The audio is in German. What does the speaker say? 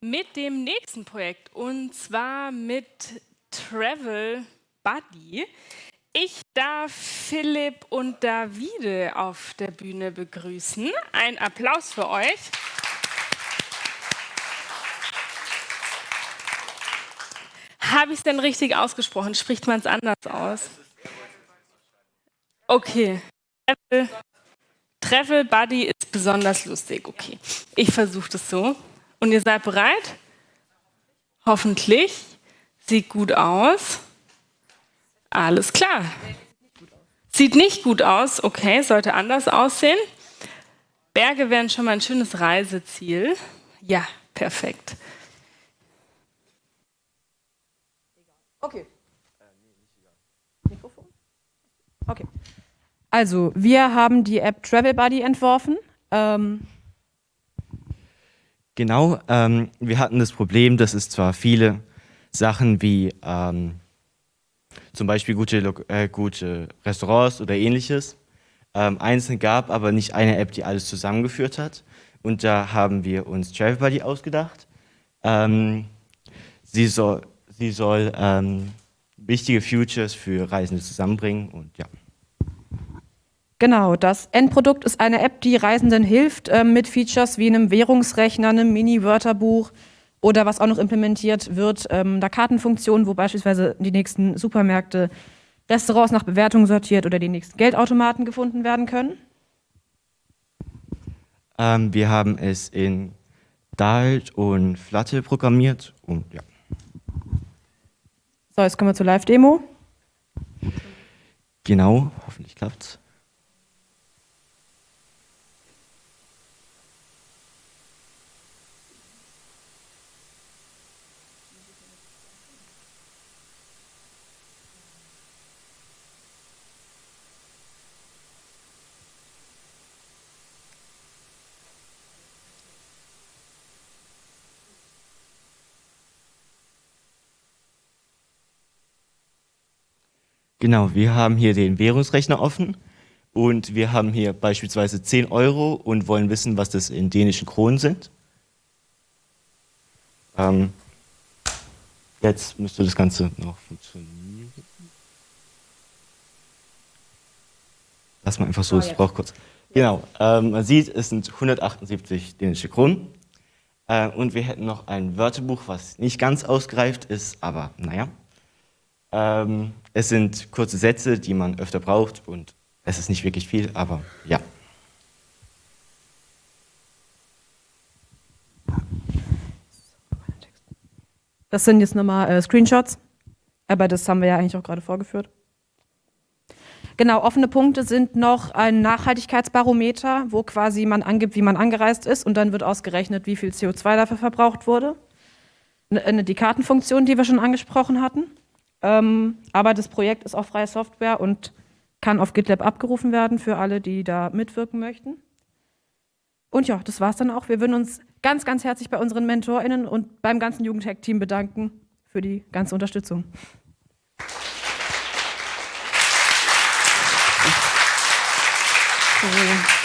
mit dem nächsten Projekt und zwar mit Travel Buddy. Ich darf Philipp und Davide auf der Bühne begrüßen. Ein Applaus für euch. Habe ich es denn richtig ausgesprochen? Spricht man es anders aus? Okay. Travel, Travel Buddy ist besonders lustig. Okay. Ich versuche das so. Und ihr seid bereit? Hoffentlich. Sieht gut aus. Alles klar. Sieht nicht gut aus. Okay, sollte anders aussehen. Berge wären schon mal ein schönes Reiseziel. Ja, perfekt. Okay. Mikrofon? Okay. Also, wir haben die App Travel Buddy entworfen. Ähm, Genau, ähm, wir hatten das Problem, dass es zwar viele Sachen wie ähm, zum Beispiel gute, äh, gute Restaurants oder ähnliches ähm, einzeln gab, aber nicht eine App, die alles zusammengeführt hat. Und da haben wir uns Travelbuddy ausgedacht. Ähm, sie soll, sie soll ähm, wichtige Futures für Reisende zusammenbringen und ja. Genau, das Endprodukt ist eine App, die Reisenden hilft äh, mit Features wie einem Währungsrechner, einem Mini-Wörterbuch oder was auch noch implementiert wird, ähm, einer Kartenfunktion, wo beispielsweise die nächsten Supermärkte, Restaurants nach Bewertung sortiert oder die nächsten Geldautomaten gefunden werden können. Ähm, wir haben es in Dart und Flutter programmiert und ja. So, jetzt kommen wir zur Live-Demo. Genau, hoffentlich klappt's. Genau, wir haben hier den Währungsrechner offen und wir haben hier beispielsweise 10 Euro und wollen wissen, was das in dänischen Kronen sind. Ähm, jetzt müsste das Ganze noch funktionieren. Lass mal einfach so, es braucht kurz. Genau, ähm, man sieht, es sind 178 dänische Kronen. Äh, und wir hätten noch ein Wörterbuch, was nicht ganz ausgereift ist, aber naja. Ähm, es sind kurze Sätze, die man öfter braucht und es ist nicht wirklich viel, aber ja. Das sind jetzt nochmal äh, Screenshots, aber das haben wir ja eigentlich auch gerade vorgeführt. Genau, offene Punkte sind noch ein Nachhaltigkeitsbarometer, wo quasi man angibt, wie man angereist ist und dann wird ausgerechnet, wie viel CO2 dafür verbraucht wurde. Die Kartenfunktion, die wir schon angesprochen hatten. Ähm, aber das Projekt ist auch freie Software und kann auf GitLab abgerufen werden für alle, die da mitwirken möchten. Und ja, das war's dann auch. Wir würden uns ganz, ganz herzlich bei unseren MentorInnen und beim ganzen Jugendhack-Team bedanken für die ganze Unterstützung. So.